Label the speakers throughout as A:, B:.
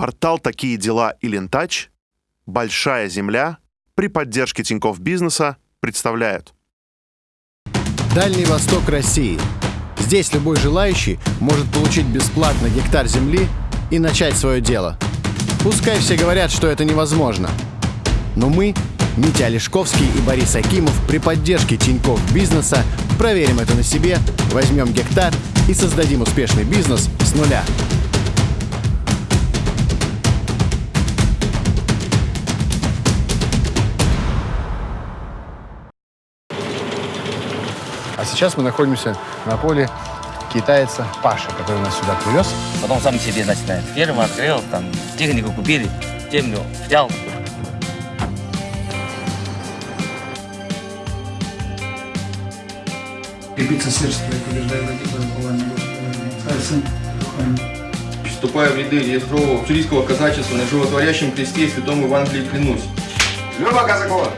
A: Портал «Такие дела» и «Лентач», «Большая земля» при поддержке Тинькофф Бизнеса представляют.
B: Дальний Восток России. Здесь любой желающий может получить бесплатно гектар земли и начать свое дело. Пускай все говорят, что это невозможно. Но мы, Митя Олешковский и Борис Акимов при поддержке Тинькофф Бизнеса проверим это на себе, возьмем гектар и создадим успешный бизнес с нуля. А сейчас мы находимся на поле китайца Паша, который нас сюда привез.
C: Потом сам себе начинает. Ферму открыл, там технику купили, землю взял.
D: Крепится сердце твое, владыка, упование Господа. Царь.
E: Вступая в ряды реестрового чилийского казачества на животворящем кресте и святом Евангелии клянусь.
D: Люба Казакова!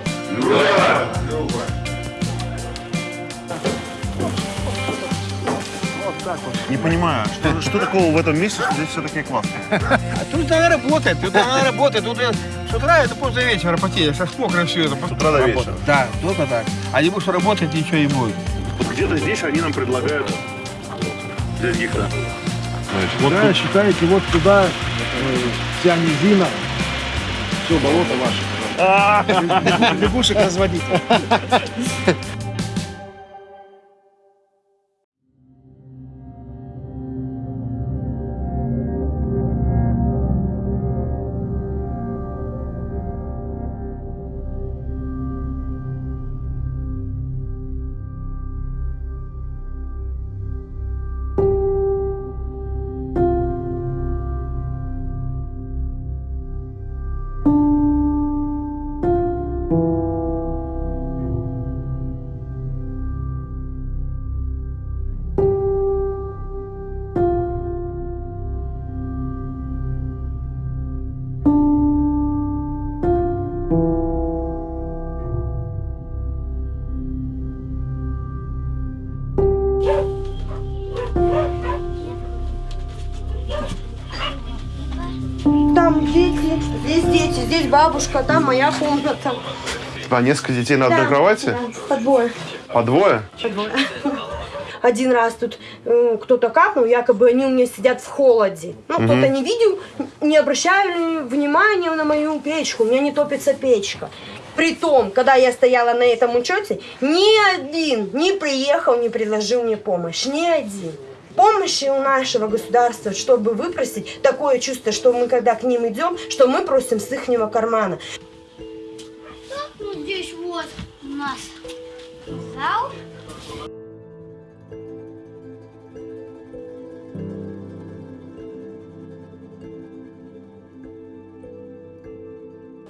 A: Не понимаю, что, что такого в этом месте, что здесь все такие классные?
F: А тут она работает, тут она работает. Тут э, с утра это после вечера потеешь, аж мокро все это.
A: С утра до вечера.
F: Да, только так. А не будешь работать, ничего не будет.
A: Вот где-то здесь они нам предлагают взять гектар.
G: Да, считаете, вот туда э, вся низина, все болото ваше. Лягушек разводить.
H: здесь бабушка, там моя комната.
A: А несколько детей на одной
H: Да,
A: кровати?
H: да, по двое.
A: По двое?
H: по двое. Один раз тут э, кто-то капнул, якобы они у меня сидят в холоде. Ну, кто-то не видел, не обращали внимания на мою печку, у меня не топится печка. Притом, когда я стояла на этом учете, ни один не приехал, не предложил мне помощь. Ни один. Помощи у нашего государства, чтобы выпросить такое чувство, что мы, когда к ним идем, что мы просим с ихнего кармана.
I: Ну, здесь вот у нас зал.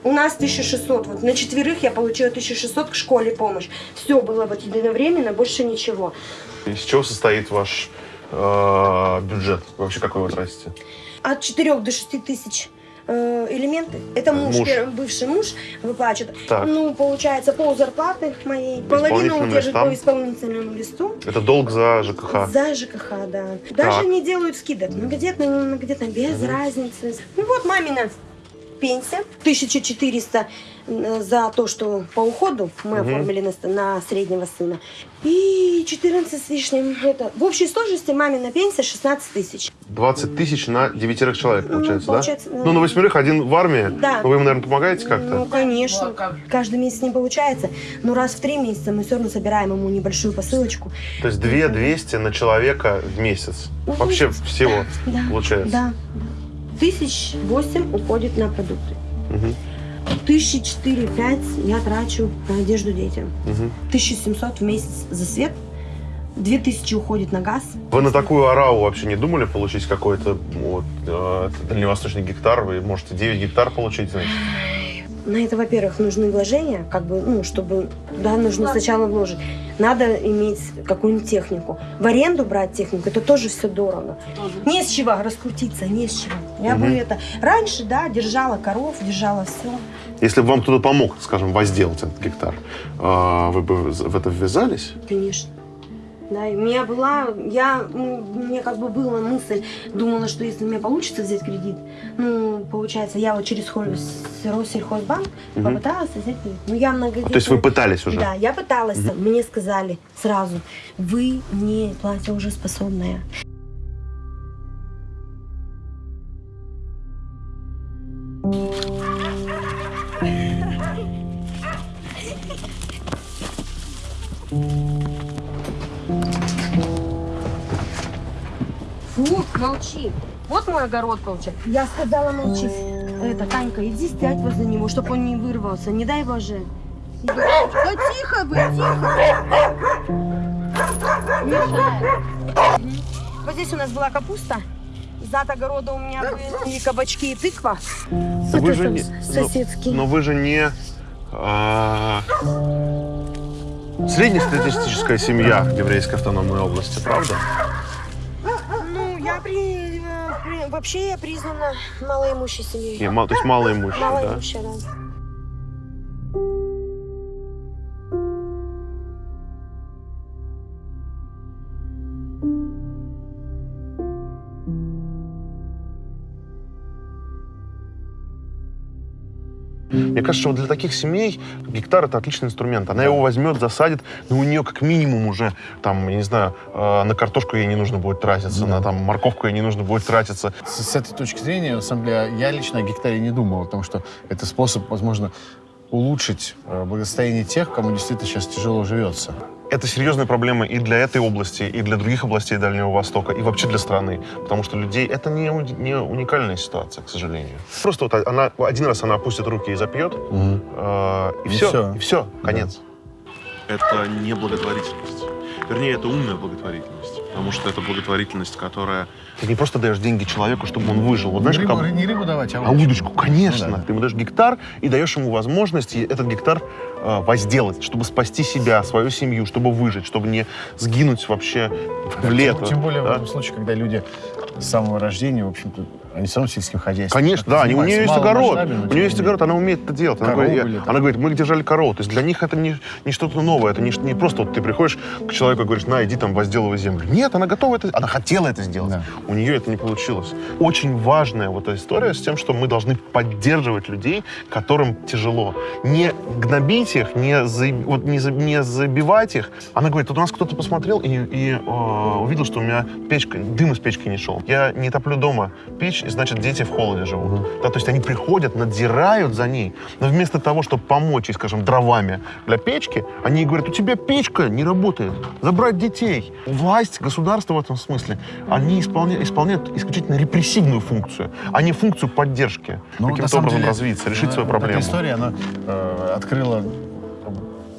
H: У нас 1600, вот на четверых я получила 1600 к школе помощь. Все было вот единовременно, больше ничего.
A: Из чего состоит ваш э, бюджет? Вообще какой вы тратите?
H: От 4 до 6 тысяч э, элементы. Это муж,
A: Муж.
H: первый бывший муж выплачивает.
A: Так.
H: Ну, получается, пол зарплаты моей. Половину удержит
A: листам?
H: по исполнительному листу.
A: Это долг за ЖКХ.
H: За ЖКХ, да. Даже
A: Так.
H: не делают скидок. Многодетно, не многодетно, без разницы. Ну вот мамина пенсия. 1400 за то, что по уходу мы оформили на, на среднего сына. И 14 с лишним. Это. В общей сложности мамина пенсия 16 тысяч.
A: 20 тысяч на девятерых человек,
H: Ну,
A: получается,
H: получается,
A: да?
H: да.
A: Ну, на восьмерых один в армии.
H: Да.
A: Ну, вы ему, наверное, помогаете
H: Ну,
A: как-то?
H: конечно. Каждый месяц не получается. Но раз в три месяца мы все равно собираем ему небольшую посылочку.
A: То есть 2 200 на человека в месяц. Вообще всего
H: Да.
A: получается.
H: Да. Тысяч восемь уходит на продукты. Тысячи четыре-пять я трачу на одежду детям.
A: Мгм.
H: 1700 в месяц за свет. Две тысячи уходит на газ.
A: Вы на такую арау вообще не думали получить какой-то вот, э, дальневосточный гектар? Вы можете 9 гектар получить, значит?
H: На это, во-первых, нужны вложения, как бы, ну, чтобы, да, нужно сначала вложить. Надо иметь какую-нибудь технику. В аренду брать технику, это тоже все дорого. Не с чего раскрутиться, не с чего. Я бы
A: Мгм.
H: это... Раньше, да, держала коров, держала все.
A: Если бы вам кто-то помог, скажем, возделать этот гектар, э, вы бы в это ввязались?
H: Конечно. Да, и у меня была, я, ну, у меня как бы была мысль, думала, что если у меня получится взять кредит, ну, получается, я вот через Россельхозбанк попыталась взять кредит. Ну, я многодетная.
A: То есть вы пытались уже?
H: Да, я пыталась. Мне сказали сразу, вы не платежеспособная. Фу, молчи. Вот мой огород получается. Я сказала молчи. Это, Танька, иди сядь возле него, чтобы он не вырвался. Не дай боже. Да тихо вы, тихо. Мешает. Вот здесь у нас была капуста. Зад огорода у меня были кабачки и тыква.
A: Вы же не- но-
H: соседский.
A: Но вы же не а, среднестатистическая семья в еврейской автономной области, правда?
H: Ну, я при, э, при- вообще я признана малоимущей семьей.
A: Не, то есть малоимущие, да?
H: Малоимущая, да.
A: Мне кажется, что для таких семей гектар это отличный инструмент. Она его возьмет, засадит, но у нее как минимум уже, там, я не знаю, э, на картошку ей не нужно будет тратиться, на там морковку ей не нужно будет тратиться.
B: С, с этой точки зрения, на самом деле, я лично о гектаре не думал, потому что это способ, возможно, улучшить э, благосостояние тех, кому действительно сейчас тяжело живется.
A: Это серьезная проблема и для этой области, и для других областей Дальнего Востока, и вообще для страны. Потому что людей... Это не, не уникальная ситуация, к сожалению. Просто вот она, один раз она опустит руки и запьет, э, и,
B: И
A: все,
B: всё.
A: и все, конец. Это не благотворительность. Вернее, это умная благотворительность. Потому что это благотворительность, которая... Ты не просто даешь деньги человеку, чтобы он выжил. Вот знаешь,
B: не,
A: как...
B: рыбу, не рыбу давать, а,
A: А удочку, конечно.
B: Ну да.
A: Ты ему даешь гектар и даешь ему возможность этот гектар э, возделать, чтобы спасти себя, свою семью, чтобы выжить, чтобы не сгинуть вообще в лето.
B: Тем более в
A: да?
B: этом случае, когда люди с самого рождения, в общем-то, они все равно сельским хозяйством.
A: Конечно, да, они- у нее есть огород. У нее
B: не
A: есть огород, она умеет это делать. Она, говорит, я- она говорит, мы держали корову. То есть для них это не, не что-то новое, это не, не просто вот ты приходишь к человеку и говоришь, на, иди там возделывай землю. Нет, она готова это, она хотела это сделать.
B: Да.
A: У нее это не получилось. Очень важная вот эта история с тем, что мы должны поддерживать людей, которым тяжело. Не гнобить их, не, за- вот не, за- не забивать их. Она говорит, вот у нас кто-то посмотрел и, и, э, увидел, что у меня печка, дым из печки не шел. Я не топлю дома печь, и значит дети в холоде живут. Да, то есть они приходят, надзирают за ней, но вместо того, чтобы помочь ей, скажем, дровами для печки, они ей говорят, у тебя печка не работает, забрать детей. Власть, государство в этом смысле, они исполня- исполняют исключительно репрессивную функцию, а не функцию поддержки.
B: Ну,
A: Каким-то образом
B: деле,
A: развиться, решить
B: э,
A: свою проблему.
B: Эта история, она э, открыла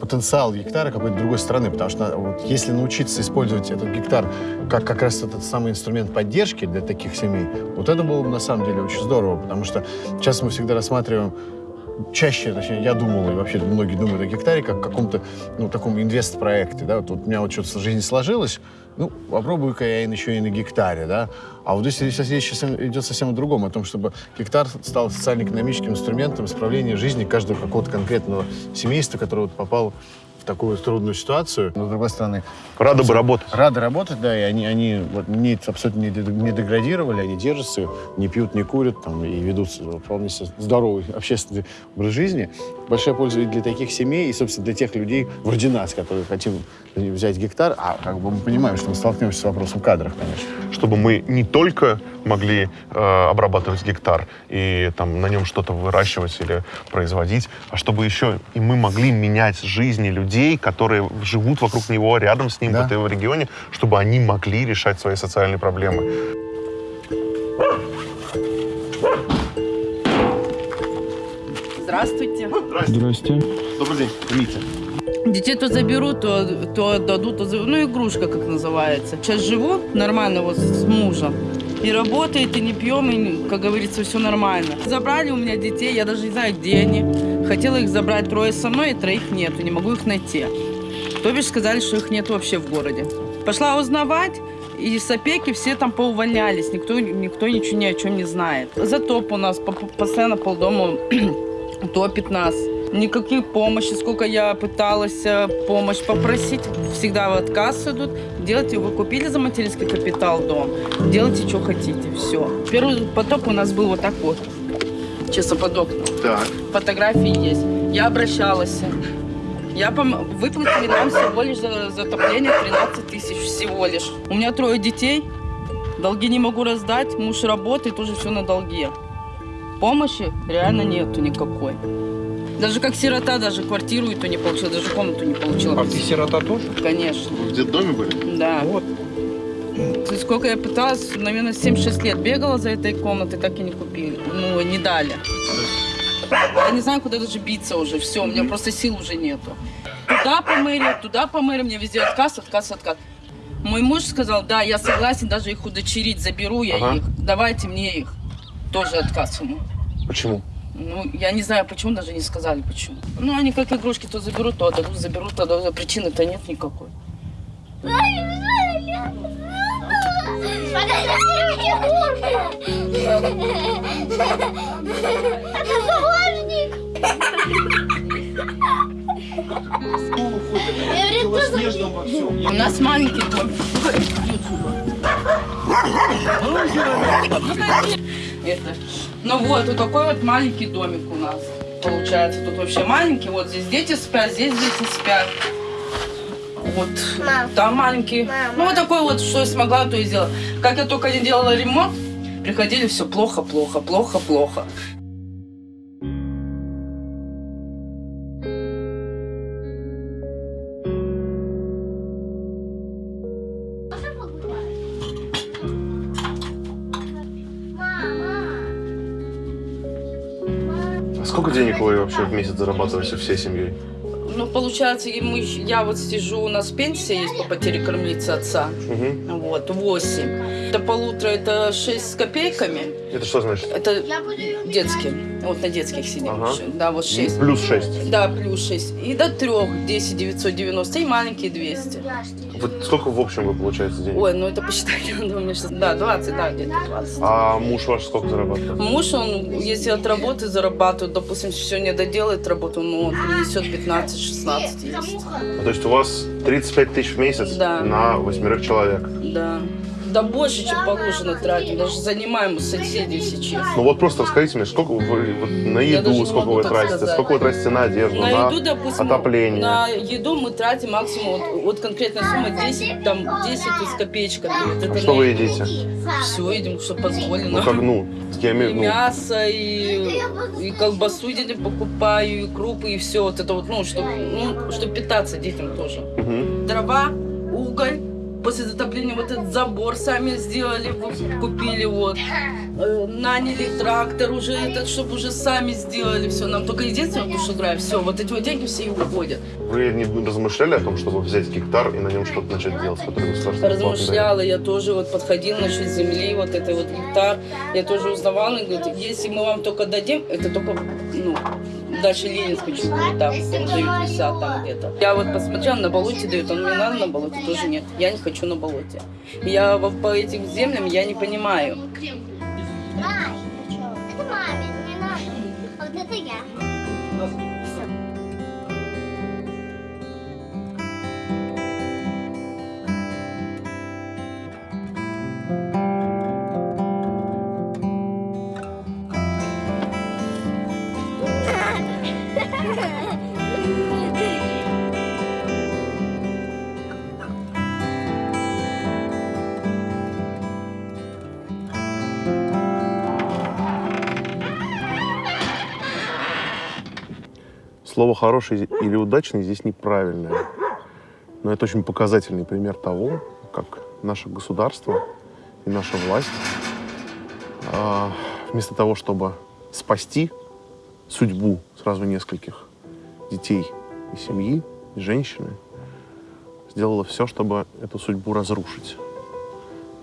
B: потенциал гектара какой-то другой стороны, потому что вот, если научиться использовать этот гектар как как раз этот самый инструмент поддержки для таких семей, вот это было бы на самом деле очень здорово, потому что сейчас мы всегда рассматриваем чаще, точнее, я думал, и вообще многие думают о гектаре, как о каком-то, ну, таком инвест-проекте, да, вот, вот у меня вот что-то в жизни сложилось, ну, попробую-ка я еще и на гектаре, да, а вот здесь сейчас речь сейчас идет совсем о другом, о том, чтобы гектар стал социально-экономическим инструментом исправления жизни каждого какого-то конкретного семейства, которое вот попало в такую трудную ситуацию. Но, с другой стороны,
A: Рада бы работать.
B: рады работать, да, и они, они вот, не, абсолютно не, не деградировали, они держатся, не пьют, не курят, там, и ведут вполне себе здоровый общественный образ жизни. Большая польза и для таких семей, и, собственно, для тех людей, вроде нас, которые хотим взять гектар, а как бы мы понимаем, что мы столкнемся с вопросом кадров, конечно.
A: чтобы мы не только могли э, обрабатывать гектар и там на нем что-то выращивать или производить, а чтобы еще и мы могли менять жизни людей, которые живут вокруг него, рядом с ним,
B: Да.
A: в этом регионе, чтобы они могли решать свои социальные проблемы.
J: Здравствуйте.
E: Здрасте.
A: Добрый день, Митя.
J: Детей то заберут, то, то отдадут, то заберут. Ну, игрушка, как называется. Сейчас живу нормально вот с мужем. И работает, и не пьем, и, как говорится, все нормально. Забрали у меня детей, я даже не знаю, где они. Хотела их забрать трое со мной, и троих нету, не могу их найти. То бишь сказали, что их нет вообще в городе. Пошла узнавать, и с опеки все там поувольнялись, никто, никто ничего ни о чем не знает. Затоп у нас, по- по- постоянно полдома топит нас. Никаких помощи, сколько я пыталась э, помощь попросить, всегда в отказ идут. Делайте, вы купили за материнский капитал дом, делайте, что хотите, все. Первый потоп у нас был вот так вот. Честно, под окном.
A: Так.
J: Фотографии есть. Я обращалась. Я пом... Выплатили нам всего лишь за затопление 13 тысяч всего лишь. У меня трое детей, долги не могу раздать, муж работает, тоже все на долге. Помощи реально нету никакой. Даже как сирота, даже квартиру эту не получила, даже комнату не получила.
F: А ты сирота тоже?
J: Конечно,
A: Вы в детдоме были?
J: да.
F: Вот.
J: То есть Сколько я пыталась, наверное, 7-6 лет бегала за этой комнатой, так и не купили. Ну, не дали. Я не знаю, куда даже биться уже. Все, у меня просто сил уже нету. Туда по мэрии, туда по мэрии, мне везде отказ, отказ, отказ. Мой муж сказал, да, я согласен даже их удочерить, заберу я
A: Ага.
J: их, давайте мне их. Тоже отказ ему.
A: Почему?
J: Ну, я не знаю, почему, даже не сказали, почему. Ну, они как игрушки, то заберут, то отдадут, заберут, то отдадут. Причины-то нет никакой.
I: Это заложник.
J: У нас маленький дом. Это. Ну вот, вот такой вот маленький домик у нас получается. Тут вообще маленький. Вот здесь дети спят, здесь дети спят. Вот
I: Мам.
J: там маленький.
I: Мама.
J: Ну вот такой вот, что я смогла, то и сделала. Как я только не делала ремонт, приходили все плохо, плохо, плохо, плохо.
A: А сколько денег вы вообще в месяц зарабатываете всей семьей?
J: Ну, получается, мы, я вот сижу, у нас пенсия есть по потере кормилицы отца.
A: Угу.
J: Вот, 8. До полутора это 6 с копейками.
A: Это что значит?
J: Это детские. Вот на детских сидим
A: Ага.
J: Да, вот 6.
A: Плюс 6.
J: Да, плюс 6. И до 3 10 990 и маленькие 200.
A: Вот сколько в общем вы получаете денег?
J: Ой, ну это посчитать надо у меня сейчас. Да, 20, да, где-то 20.
A: А муж ваш сколько зарабатывает?
J: Муж, он, если от работы зарабатывает, допустим, все не доделает работу, ну, он принесет 15-16 есть.
A: Ну, То есть у вас 35 тысяч в месяц
J: Да.
A: на восьмерых человек.
J: Да. Да больше, чем положено тратим. Даже занимаем у соседей сейчас.
A: Ну вот просто расскажите мне, сколько вы вот, на еду, сколько вы тратите,
J: сказать.
A: сколько вы тратите на одежду,
J: На
A: на,
J: еду, допустим,
A: отопление.
J: на еду мы тратим максимум, вот, вот конкретная сумма 10, там, 10 с копеечками. Вот
A: А что вы
J: еду.
A: едите?
J: Все едим, что позволено.
A: Ну как, ну, я имею, ну,
J: мясо, и, и колбасу детям покупаю, и крупы, и все вот это вот, ну, чтобы ну, чтоб питаться детям тоже.
A: мгм.
J: Дрова, уголь. После затопления вот этот забор сами сделали, купили вот. Э, наняли трактор уже этот, чтобы уже сами сделали все. Нам только единственное, душу драйв, все, вот эти вот деньги все и уходят.
A: Вы не размышляли о том, чтобы взять гектар и на нем что-то начать делать?
J: Размышляла, я тоже вот подходила насчет земли, вот этой вот гектар. Я тоже узнавала, и говорит, если мы вам только дадим, это только, ну, дальше Ленинской чуть ли там, дают 50 там где-то. Я вот посмотрела, на болоте дают, а мне надо на болоте, тоже нет. Я не хочу на болоте. Я по этим землям, я не понимаю.
I: Это маме, не надо. А вот это я.
A: Слово «хороший» или «удачный» здесь неправильное. Но это очень показательный пример того, как наше государство и наша власть а, вместо того, чтобы спасти судьбу сразу нескольких детей и семьи, и женщины, сделала все, чтобы эту судьбу разрушить.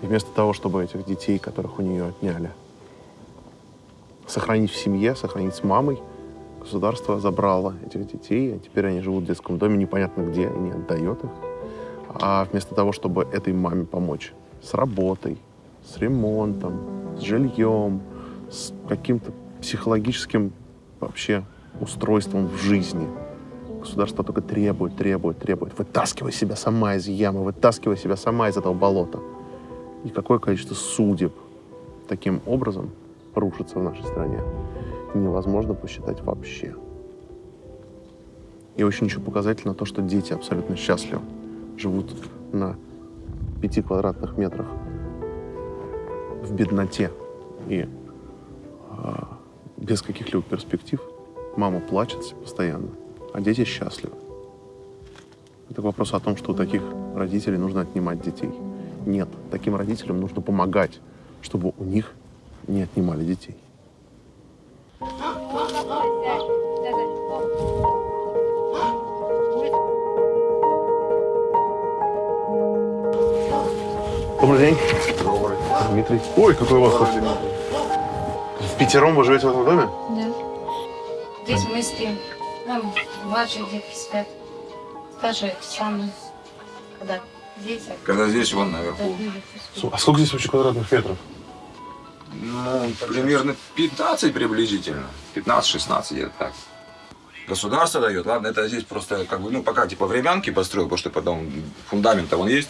A: И вместо того, чтобы этих детей, которых у нее отняли, сохранить в семье, сохранить с мамой, государство забрало этих детей, а теперь они живут в детском доме, непонятно где, и не отдает их. А вместо того, чтобы этой маме помочь с работой, с ремонтом, с жильем, с каким-то психологическим вообще устройством в жизни, государство только требует, требует, требует. Вытаскивай себя сама из ямы, вытаскивай себя сама из этого болота. И какое количество судеб таким образом рушится в нашей стране. невозможно посчитать вообще. И очень еще показательно то, что дети абсолютно счастливы. Живут на пяти квадратных метрах в бедноте и а, без каких-либо перспектив. Мама плачет постоянно, а дети счастливы. Это вопрос о том, что у таких родителей нужно отнимать детей. Нет, таким родителям нужно помогать, чтобы у них не отнимали детей. Добрый день. Добрый. Дмитрий. Ой, какой у вас. В пятером вы живете в этом доме?
K: Да. Здесь мы спим. Там младшие детки спят. Старшие мной. Когда здесь,
L: Когда здесь, вон наверху.
A: А сколько здесь вообще квадратных метров?
L: Ну, примерно 15 приблизительно. 15-16 где-то так. Государство дает, ладно, это здесь просто как бы, ну, пока типа времянки построил, потому что потом фундамент-то он есть,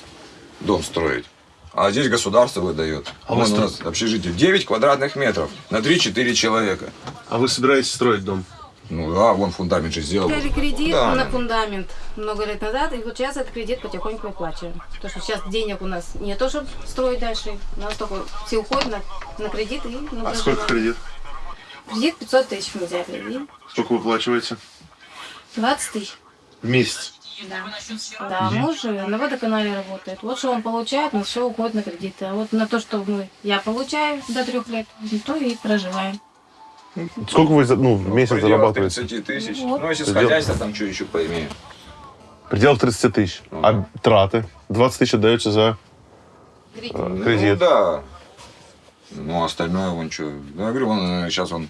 L: дом строить. А здесь государство выдает.
A: А
L: Вон у нас общежитие 9 квадратных метров на 3-4 человека.
A: А вы собираетесь строить дом?
L: Ну да, вон фундамент же сделал.
K: Взяли кредит
L: Да.
K: на фундамент много лет назад, и вот сейчас этот кредит потихоньку выплачиваем. Потому что сейчас денег у нас не то, чтобы строить дальше, у нас только все уходит на, на кредит и на
A: А сколько кредит?
K: Кредит 500 тысяч мы взяли, и
A: Сколько вы выплачиваете?
K: 20 тысяч.
A: В месяц?
K: Да. Да, муж э, на водоканале работает. Вот что он получает, на все уходит на кредиты. А вот на то, что мы, я получаю до трех лет, то и проживаем.
A: Сколько вы за- ну, в месяц
L: В пределах
A: зарабатываете?
L: 30 тысяч.
K: Вот.
L: Ну, если с
A: Предел-
L: хозяйства, там что еще поимеем.
A: В пределах 30 тысяч. А траты? 20 тысяч отдаете за
K: Кредит.
A: э,
L: Ну
A: кредит.
L: да. Ну, остальное вон что. Ну, я говорю, вон сейчас он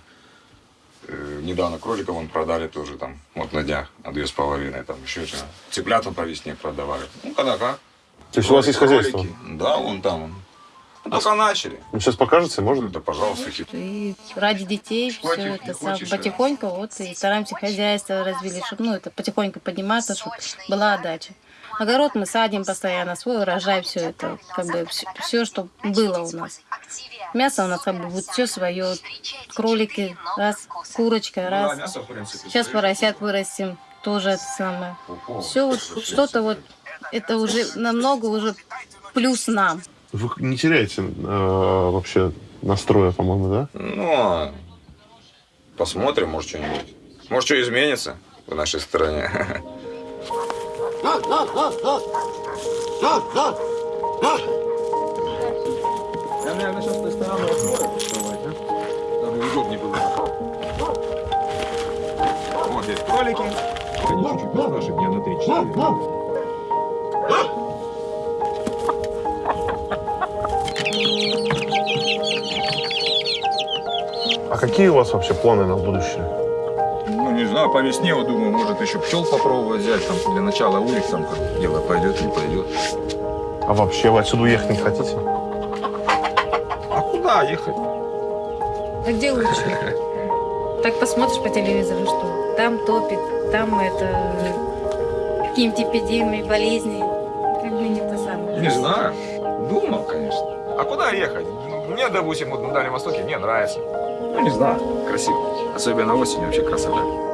L: э, недавно кроликов вон продали тоже там, вот на днях, на две с половиной, там еще что. Цыплята по весне продавали. Ну, когда как.
A: То есть у вас есть хозяйство?
L: Кролики. Да, вон там. Ну, только начали.
A: Ну, сейчас покажете, можно?
L: Да, пожалуйста.
K: И ради детей все это сам,
L: хочешь,
K: потихоньку вот и стараемся хозяйство развили, чтобы ну это потихоньку подниматься, чтобы была отдача. Огород мы садим постоянно, свой урожай, все это, как бы все, что было у нас. Мясо у нас как бы будет все свое, кролики, раз, курочка,
L: Ну да,
K: раз.
L: мясо, в принципе,
K: Сейчас поросят вырастим, тоже это самое. Все вот что-то вот, это уже намного уже плюс нам.
A: Вы не теряете э, вообще настроя, по-моему, да?
L: Ну, а посмотрим, может, что-нибудь. Может, что изменится в нашей стране.
G: Я, наверное, сейчас с той стороны открою, открывать, а? Дабы удобнее было.
L: Вот здесь кролики.
G: Они чуть-чуть постарше, дня на 3-4.
A: Какие у вас вообще планы на будущее?
L: Ну, не знаю, по весне, вот думаю, может еще пчел попробовать взять, там, для начала улик, там, как дело пойдет, не пойдет.
A: А вообще вы отсюда уехать не хотите?
L: А куда ехать?
K: А где лучше? Так посмотришь по телевизору, что там топит, там это какие-нибудь эпидемии, болезни. Как бы не то самое.
L: Не знаю. Думал, конечно. А куда ехать? Мне, допустим, вот на Дальнем Востоке мне нравится. Ну, не знаю, красиво. Особенно осенью вообще красота.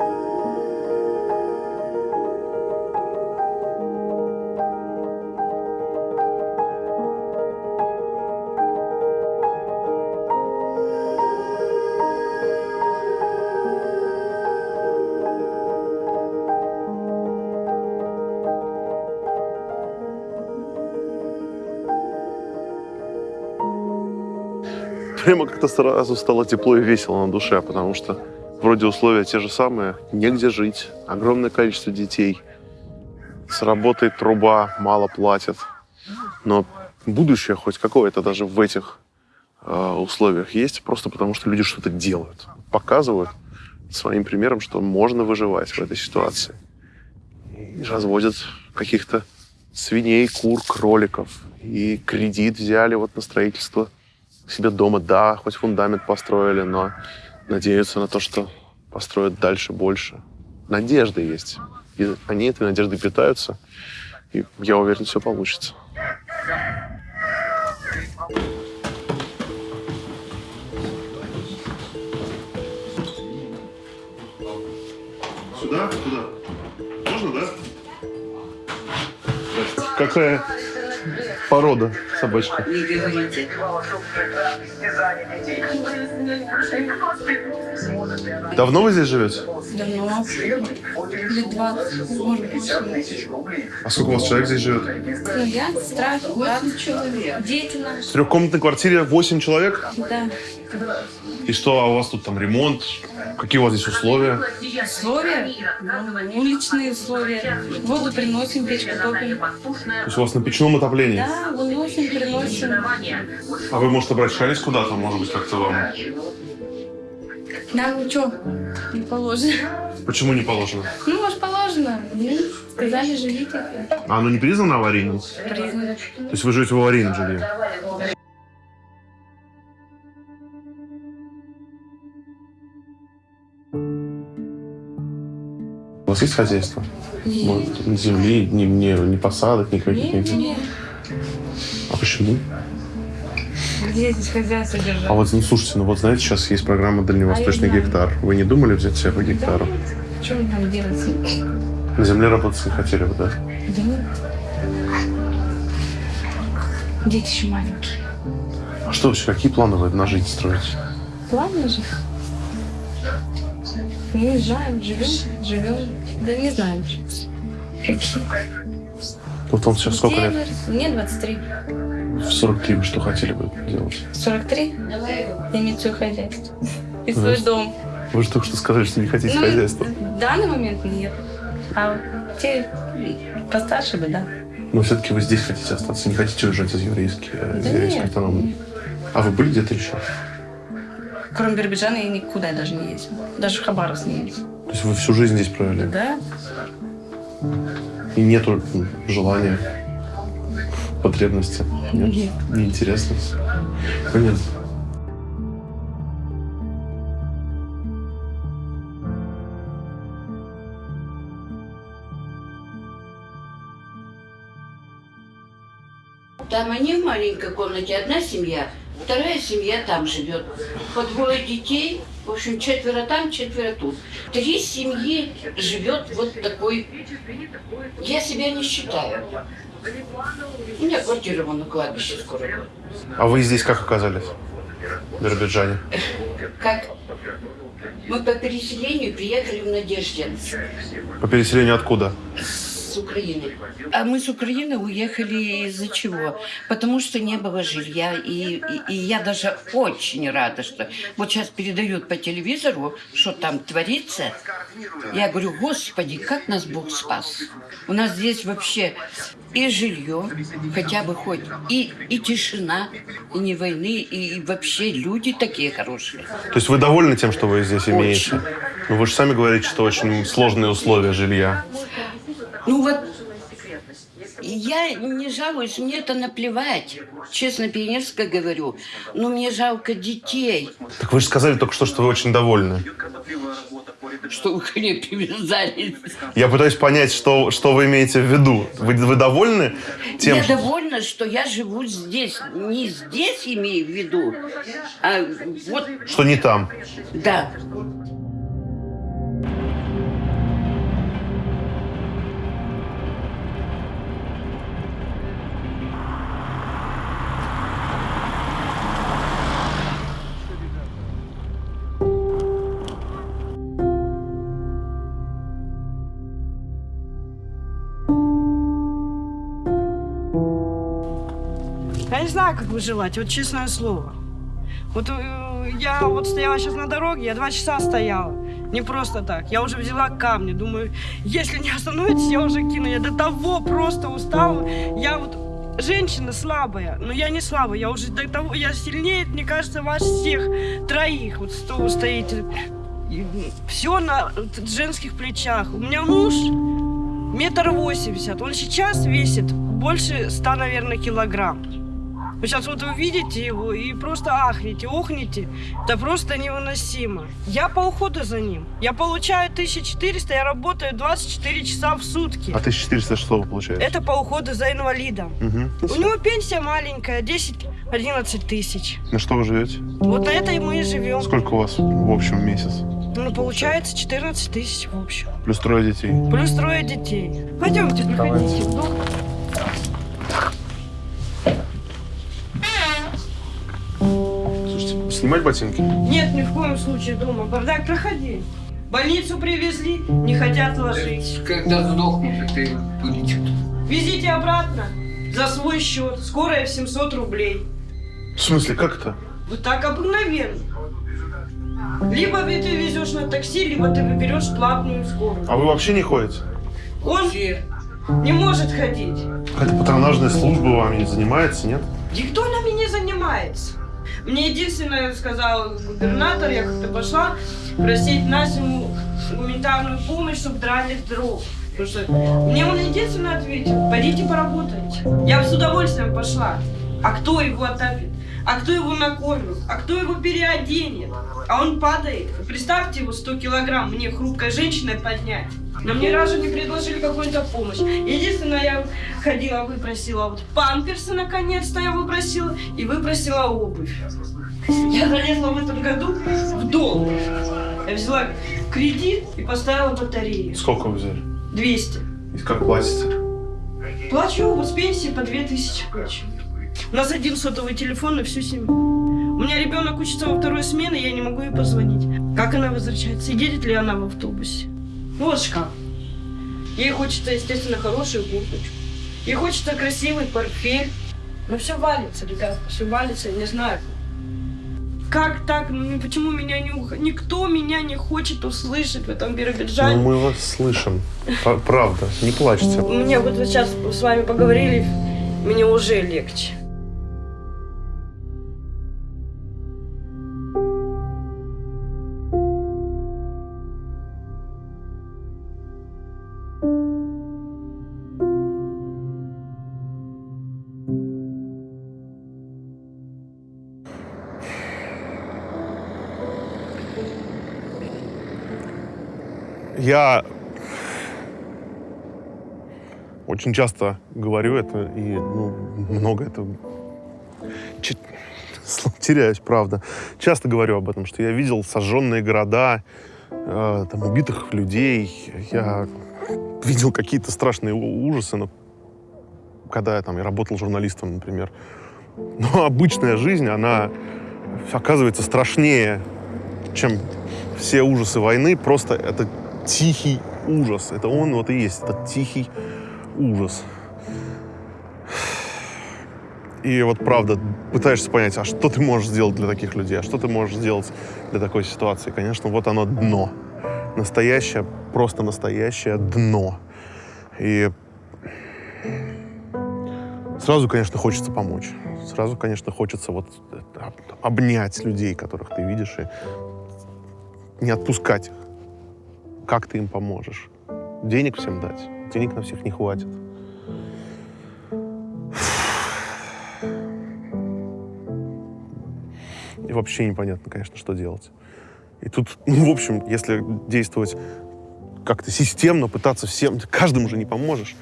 A: Прямо как-то сразу стало тепло и весело на душе, потому что вроде условия те же самые, негде жить, огромное количество детей, сработает труба, мало платят. Но будущее хоть какое-то даже в этих э, условиях есть, просто потому что люди что-то делают, показывают своим примером, что можно выживать в этой ситуации. И разводят каких-то свиней, кур, кроликов. И кредит взяли вот на строительство себе дома. Да, хоть фундамент построили, но надеются на то, что построят дальше больше. Надежда есть. И они этой надеждой питаются. И я уверен, все получится. Сюда? Туда? Можно, да? Какая порода собачка? Давно вы здесь живете?
K: Давно. Лет 20, может быть.
A: А сколько у вас человек здесь живет?
K: Ну, я, сестра, брат, человек. Дети наши.
A: В трехкомнатной квартире 8 человек?
K: Да.
A: И что, а у вас тут там ремонт? Какие у вас здесь условия?
K: Условия? Ну, уличные условия. Воду приносим, печку топим.
A: То есть у вас на печном отоплении?
K: Да, выносим, приносим.
A: А вы, может, обращались куда-то? Может быть, как-то вам...
K: Нам что, не положено.
A: Почему не положено?
K: Ну, может, положено. Сказали, живите.
A: А оно не признано аварийным?
K: Признано.
A: То есть вы живете в аварийном жилье? У вас есть хозяйство? Вот, ни земли, ни, ни, ни посадок, никаких?
K: Нет, нет.
A: А почему?
K: Где здесь хозяйство держать?
A: А вот, ну, слушайте, ну вот знаете, сейчас есть программа «Дальневосточный
K: А
A: гектар». Вы не думали взять себе по гектару?
K: Что мне там делать?
A: На земле работать не хотели бы, да?
K: Да нет. Дети еще маленькие.
A: А что вообще, какие планы вы на жизнь строите?
K: Ладно же. Уезжаем, живем, живем. Да не знаю.
A: Вот вам сейчас сколько лет?
K: Мне 23.
A: В 43 вы что хотели бы делать?
K: 43? Иметь свое хозяйство. И
A: Ну,
K: свой дом.
A: Вы же только что сказали, что не хотите
K: Ну,
A: хозяйства.
K: В данный момент нет. А те постарше бы, да.
A: Но все-таки вы здесь хотите остаться, не хотите уезжать из еврейской, э,
K: Да
A: еврейской автономии. А вы были где-то еще?
K: Кроме Биробиджана я никуда даже не ездила. Даже в Хабаровск не ездила.
A: То есть вы всю жизнь здесь провели?
K: Да?
A: И нету желания, потребности? Нет?
K: Нет.
A: Неинтересно? Понятно.
M: Там они в маленькой комнате, одна семья, вторая семья там живет. По двое детей, в общем, четверо там, четверо тут. Три семьи живет вот такой... Я себя не считаю. У меня квартира вон на кладбище скоро.
A: А вы здесь как оказались? В Биробиджане?
M: Как? Мы по переселению приехали в Надеждинск
A: По переселению откуда?
M: с Украины. А мы с Украины уехали из-за чего? Потому что не было жилья. И, и, и я даже очень рада, что вот сейчас передают по телевизору, что там творится. Я говорю, Господи, как нас Бог спас. У нас здесь вообще и жилье, хотя бы хоть, и, и тишина, и не войны, и вообще люди такие хорошие.
A: То есть вы довольны тем, что вы здесь имеете? Ну вы же сами говорите, что очень сложные условия жилья.
M: Ну вот, я не жалуюсь, мне это наплевать. Честно, пионерско говорю. Но мне жалко детей.
A: Так вы же сказали только что, что вы очень довольны.
M: Что вы ко мне привязались.
A: Я пытаюсь понять, что, что вы имеете в виду. Вы, вы довольны тем,
M: я
A: что...
M: довольна, что я живу здесь. Не здесь имею в виду, а вот,
A: что не там?
M: да.
N: Как выживать, вот честное слово. Вот э, я вот стояла сейчас на дороге, я два часа стояла. Не просто так. Я уже взяла камни. Думаю, если не остановитесь, я уже кину. Я до того просто устала. Я вот женщина слабая, но я не слабая. Я уже до того, я сильнее, мне кажется, вас всех троих. Вот что вы стоите. Все на женских плечах. У меня муж метр восемьдесят. Он сейчас весит больше ста, наверное, килограмм. Вы сейчас вот вы видите его и просто ахнете, охнете. Это просто невыносимо. Я по уходу за ним. Я получаю 1400, я работаю 24 часа в сутки.
A: А 1400 что вы получаете?
N: Это по уходу за инвалидом.
A: Мгм.
N: У него пенсия маленькая, 10-11 тысяч.
A: На что вы живете?
N: Вот на это и мы и живем.
A: Сколько у вас в общем в месяц?
N: Ну, получается 14 тысяч в общем.
A: Плюс трое детей.
N: Плюс трое детей. Пойдемте, проходите. в
A: снимать ботинки?
N: Нет, ни в коем случае дома. Бардак, проходи. Больницу привезли, не хотят ложить.
G: Когда сдохнешь, ты будете.
N: Везите обратно. За свой счет. Скорая в 700 рублей.
A: В смысле, как это?
N: Вот так обыкновенно. Либо ты везешь на такси, либо ты выберешь платную скорую.
A: А вы вообще не ходите?
N: Он не может ходить.
A: Какая-то патронажная служба вами не занимается, нет?
N: Никто нами не занимается. Мне единственное сказал губернатор, я как-то пошла просить Насю гуманитарную помощь, чтобы драли дров. Потому что мне он единственное ответил, пойдите поработайте. Я с удовольствием пошла. А кто его отопит? А кто его накормит? А кто его переоденет? А он падает. Представьте его 100 килограмм мне хрупкой женщиной поднять. Но мне разу не предложили какую-то помощь. Единственное, я ходила, выпросила вот памперсы, наконец-то я выпросила, и выпросила обувь. Я залезла в этом году в долг. Я взяла кредит и поставила батарею.
A: Сколько вы взяли?
N: 200.
A: И как платите?
N: Плачу вот с пенсии по 2000 плачу. У нас один сотовый телефон на всю семью. У меня ребенок учится во второй смене, я не могу ей позвонить. Как она возвращается? И едет ли она в автобусе? Вот шкаф. Ей хочется, естественно, хорошую курточку. Ей хочется красивый портфель. Но все валится, ребят, все валится, не знаю. Как так? Ну, Почему меня не ух- Никто меня не хочет услышать в этом Биробиджане.
A: Ну, мы вас слышим. Правда, не плачьте.
N: Мне вот сейчас с вами поговорили, мне уже легче.
A: Я очень часто говорю это, и ну, много это... Теряюсь, правда. Часто говорю об этом, что я видел сожженные города, э, там, убитых людей. Я видел какие-то страшные ужасы, но когда я, там, я работал журналистом, например. Но обычная жизнь, она оказывается страшнее, чем все ужасы войны. Просто это тихий ужас. Это он вот и есть, этот тихий ужас. И вот правда, пытаешься понять, а что ты можешь сделать для таких людей, а что ты можешь сделать для такой ситуации. Конечно, вот оно дно. Настоящее, просто настоящее дно. И сразу, конечно, хочется помочь. Сразу, конечно, хочется вот обнять людей, которых ты видишь, и не отпускать их. Как ты им поможешь? Денег всем дать? Денег на всех не хватит. И вообще непонятно, конечно, что делать. И тут, ну, в общем, если действовать как-то системно, пытаться всем, каждому же не поможешь.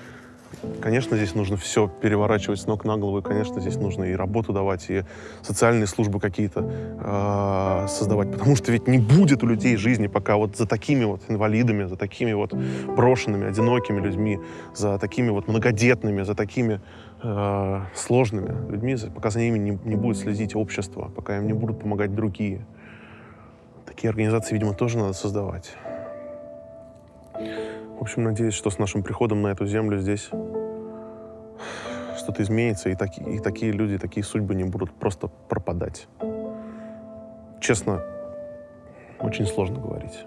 A: Конечно, здесь нужно все переворачивать с ног на голову, и, конечно, здесь нужно и работу давать, и социальные службы какие-то э, создавать, потому что ведь не будет у людей жизни, пока вот за такими вот инвалидами, за такими вот брошенными, одинокими людьми, за такими вот многодетными, за такими э, сложными людьми, пока за ними не, не будет следить общество, пока им не будут помогать другие. Такие организации, видимо, тоже надо создавать. В общем, надеюсь, что с нашим приходом на эту землю здесь что-то изменится, и, таки- и такие люди, такие судьбы не будут просто пропадать. Честно, очень сложно говорить.